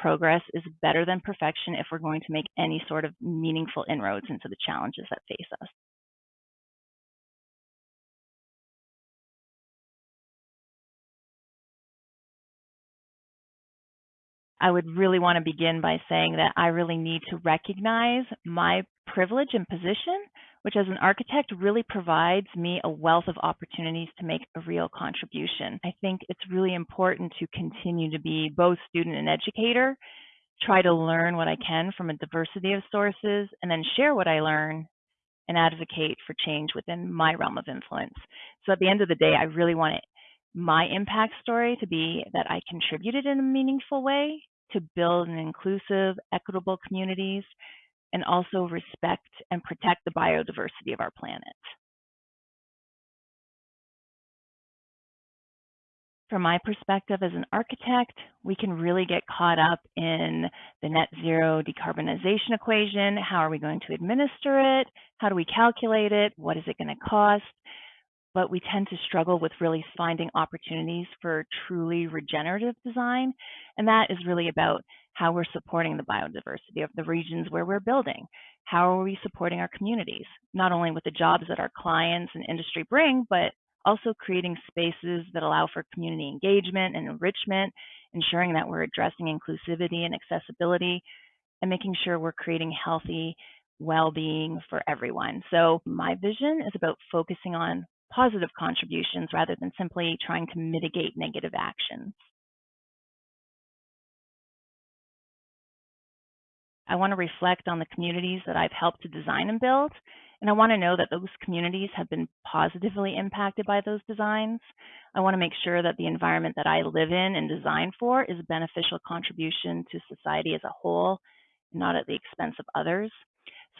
progress is better than perfection if we're going to make any sort of meaningful inroads into the challenges that face us. I would really want to begin by saying that I really need to recognize my privilege and position, which as an architect really provides me a wealth of opportunities to make a real contribution. I think it's really important to continue to be both student and educator, try to learn what I can from a diversity of sources, and then share what I learn and advocate for change within my realm of influence. So at the end of the day, I really want it my impact story to be that I contributed in a meaningful way to build an inclusive, equitable communities and also respect and protect the biodiversity of our planet. From my perspective as an architect, we can really get caught up in the net zero decarbonization equation. How are we going to administer it? How do we calculate it? What is it going to cost? But we tend to struggle with really finding opportunities for truly regenerative design. And that is really about how we're supporting the biodiversity of the regions where we're building. How are we supporting our communities, not only with the jobs that our clients and industry bring, but also creating spaces that allow for community engagement and enrichment, ensuring that we're addressing inclusivity and accessibility, and making sure we're creating healthy well-being for everyone. So my vision is about focusing on positive contributions rather than simply trying to mitigate negative actions. I want to reflect on the communities that I've helped to design and build, and I want to know that those communities have been positively impacted by those designs. I want to make sure that the environment that I live in and design for is a beneficial contribution to society as a whole, not at the expense of others.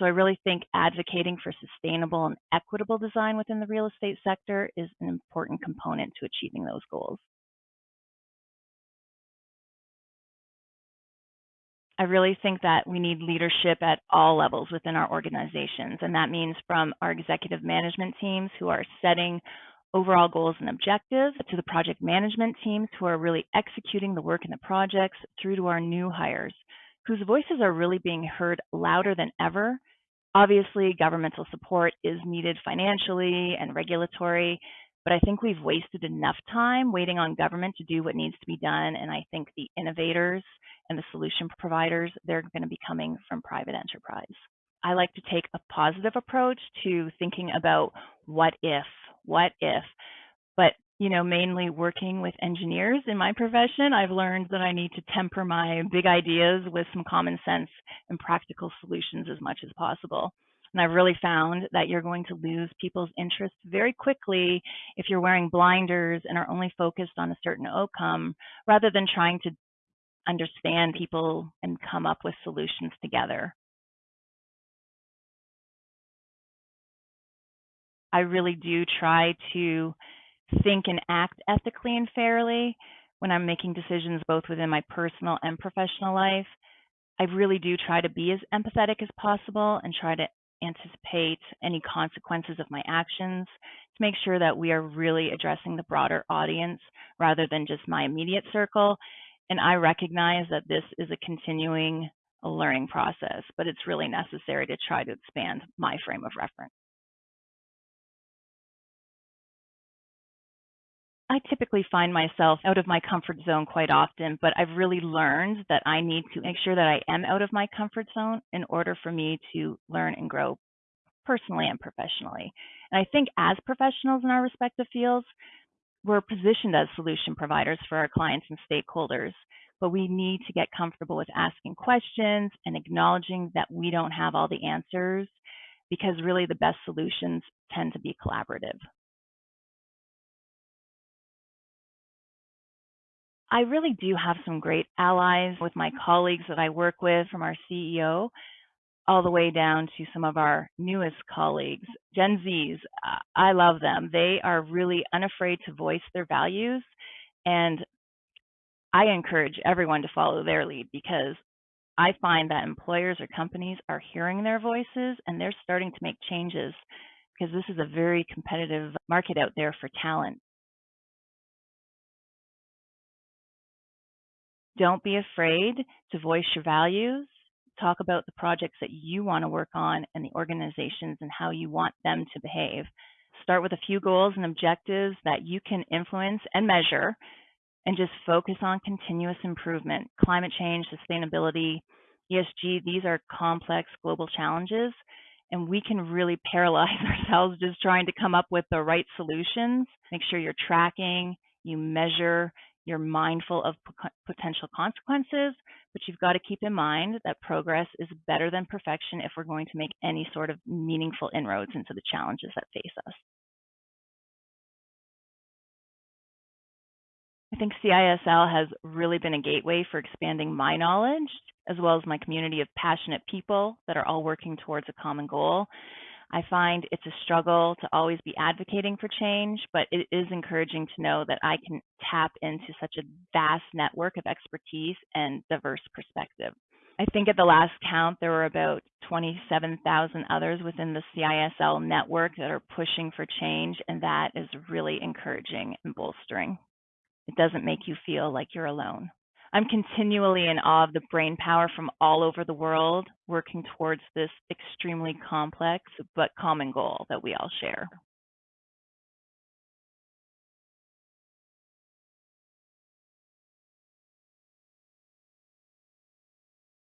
So I really think advocating for sustainable and equitable design within the real estate sector is an important component to achieving those goals. I really think that we need leadership at all levels within our organizations, and that means from our executive management teams who are setting overall goals and objectives to the project management teams who are really executing the work in the projects through to our new hires whose voices are really being heard louder than ever. Obviously, governmental support is needed financially and regulatory, but I think we've wasted enough time waiting on government to do what needs to be done. And I think the innovators and the solution providers, they're going to be coming from private enterprise. I like to take a positive approach to thinking about what if, what if. You know, mainly working with engineers in my profession, I've learned that I need to temper my big ideas with some common sense and practical solutions as much as possible. And I've really found that you're going to lose people's interest very quickly if you're wearing blinders and are only focused on a certain outcome rather than trying to understand people and come up with solutions together. I really do try to think and act ethically and fairly when I'm making decisions both within my personal and professional life. I really do try to be as empathetic as possible and try to anticipate any consequences of my actions to make sure that we are really addressing the broader audience rather than just my immediate circle. And I recognize that this is a continuing learning process, but it's really necessary to try to expand my frame of reference. I typically find myself out of my comfort zone quite often, but I've really learned that I need to make sure that I am out of my comfort zone in order for me to learn and grow personally and professionally. And I think as professionals in our respective fields, we're positioned as solution providers for our clients and stakeholders, but we need to get comfortable with asking questions and acknowledging that we don't have all the answers because really the best solutions tend to be collaborative. I really do have some great allies with my colleagues that I work with from our CEO all the way down to some of our newest colleagues, Gen Zs. I love them. They are really unafraid to voice their values. And I encourage everyone to follow their lead because I find that employers or companies are hearing their voices and they're starting to make changes because this is a very competitive market out there for talent. Don't be afraid to voice your values. Talk about the projects that you want to work on and the organizations and how you want them to behave. Start with a few goals and objectives that you can influence and measure and just focus on continuous improvement. Climate change, sustainability, ESG, these are complex global challenges, and we can really paralyze ourselves just trying to come up with the right solutions. Make sure you're tracking, you measure, you're mindful of potential consequences, but you've got to keep in mind that progress is better than perfection if we're going to make any sort of meaningful inroads into the challenges that face us. I think CISL has really been a gateway for expanding my knowledge, as well as my community of passionate people that are all working towards a common goal. I find it's a struggle to always be advocating for change, but it is encouraging to know that I can tap into such a vast network of expertise and diverse perspective. I think at the last count, there were about 27,000 others within the CISL network that are pushing for change, and that is really encouraging and bolstering. It doesn't make you feel like you're alone. I'm continually in awe of the brain power from all over the world working towards this extremely complex but common goal that we all share.